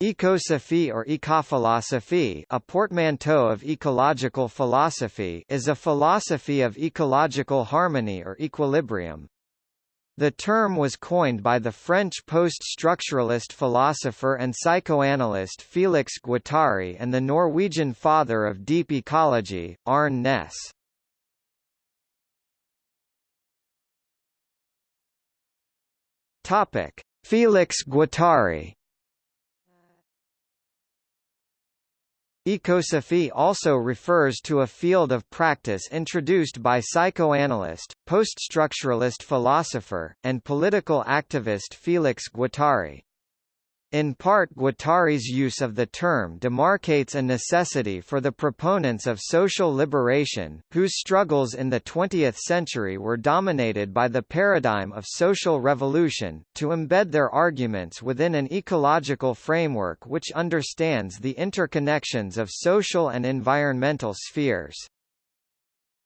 Ecosophy or ecophilosophy a portmanteau of ecological philosophy is a philosophy of ecological harmony or equilibrium. The term was coined by the French post-structuralist philosopher and psychoanalyst Félix Guattari and the Norwegian father of deep ecology, Arne Næss. Félix Guattari Ecosophy also refers to a field of practice introduced by psychoanalyst, poststructuralist philosopher, and political activist Félix Guattari. In part Guattari's use of the term demarcates a necessity for the proponents of social liberation, whose struggles in the 20th century were dominated by the paradigm of social revolution, to embed their arguments within an ecological framework which understands the interconnections of social and environmental spheres.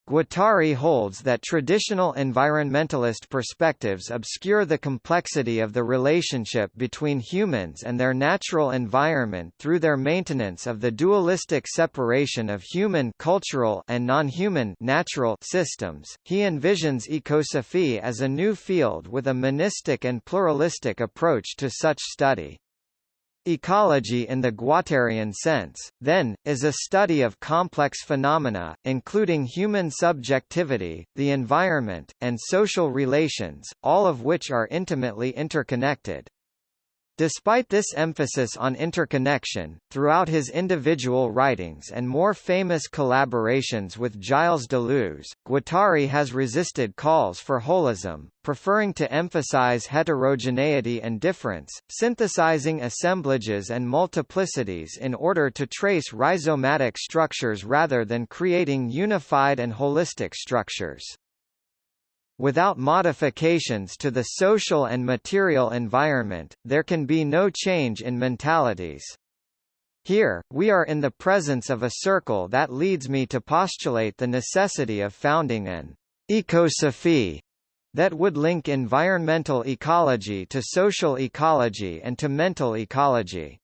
Guattari holds that traditional environmentalist perspectives obscure the complexity of the relationship between humans and their natural environment through their maintenance of the dualistic separation of human cultural and non-human natural systems. He envisions ecosophy as a new field with a monistic and pluralistic approach to such study. Ecology in the Guattarian sense, then, is a study of complex phenomena, including human subjectivity, the environment, and social relations, all of which are intimately interconnected. Despite this emphasis on interconnection, throughout his individual writings and more famous collaborations with Gilles Deleuze, Guattari has resisted calls for holism, preferring to emphasize heterogeneity and difference, synthesizing assemblages and multiplicities in order to trace rhizomatic structures rather than creating unified and holistic structures. Without modifications to the social and material environment, there can be no change in mentalities. Here, we are in the presence of a circle that leads me to postulate the necessity of founding an ecosophy that would link environmental ecology to social ecology and to mental ecology.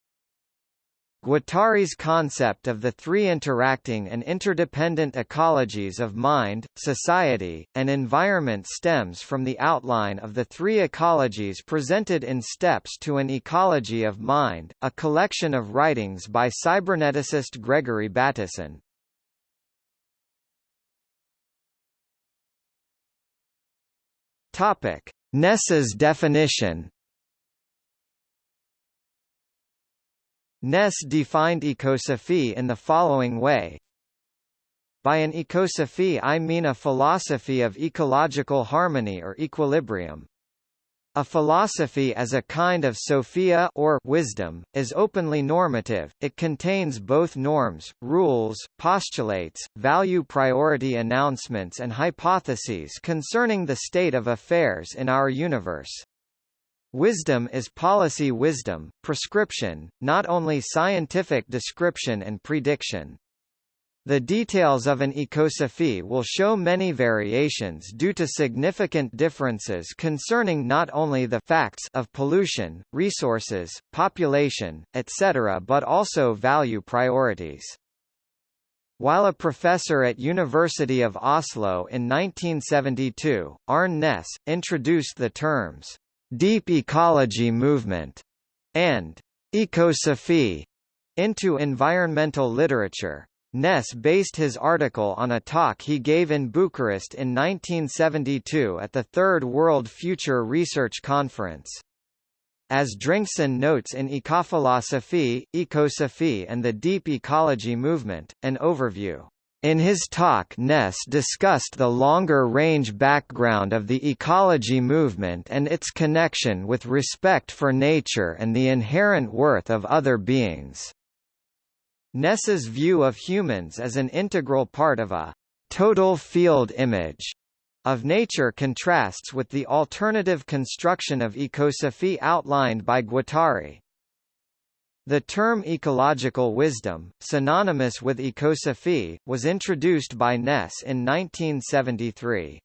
Guattari's concept of the three interacting and interdependent ecologies of mind, society, and environment stems from the outline of the three ecologies presented in Steps to an Ecology of Mind, a collection of writings by cyberneticist Gregory Bateson. Næss's definition Næss defined ecosophy in the following way. By an ecosophy I mean a philosophy of ecological harmony or equilibrium. A philosophy as a kind of sophia or wisdom, is openly normative, it contains both norms, rules, postulates, value priority announcements and hypotheses concerning the state of affairs in our universe. Wisdom is policy wisdom, prescription, not only scientific description and prediction. The details of an ecosophy will show many variations due to significant differences concerning not only the facts of pollution, resources, population, etc. but also value priorities. While a professor at University of Oslo in 1972, Arne Næss, introduced the terms deep ecology movement, and ecosophy into environmental literature. Næss based his article on a talk he gave in Bucharest in 1972 at the Third World Future Research Conference. As Drengson notes in Ecophilosophy, Ecosophy and the Deep Ecology Movement, an overview in his talk Næss discussed the longer-range background of the ecology movement and its connection with respect for nature and the inherent worth of other beings. Næss's view of humans as an integral part of a «total field image» of nature contrasts with the alternative construction of ecosophy outlined by Guattari. The term ecological wisdom, synonymous with ecosophy, was introduced by Næss in 1973.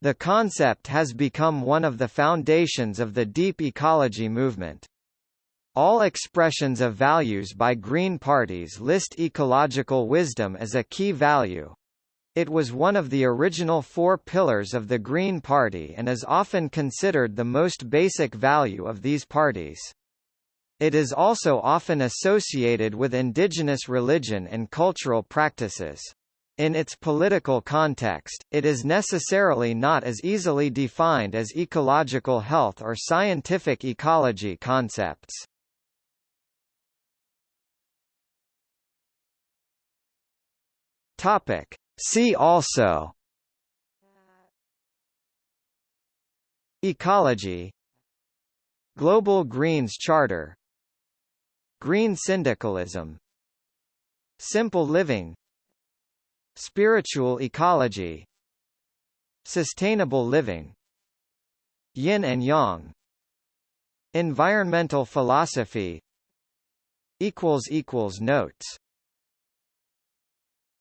The concept has become one of the foundations of the deep ecology movement. All expressions of values by Green parties list ecological wisdom as a key value. It was one of the original four pillars of the Green Party and is often considered the most basic value of these parties. It is also often associated with indigenous religion and cultural practices. In its political context, it is necessarily not as easily defined as ecological health or scientific ecology concepts. Topic. See also Ecology Global Greens Charter Green syndicalism. Simple living. Spiritual ecology. Sustainable living. Yin and Yang. Environmental philosophy. Notes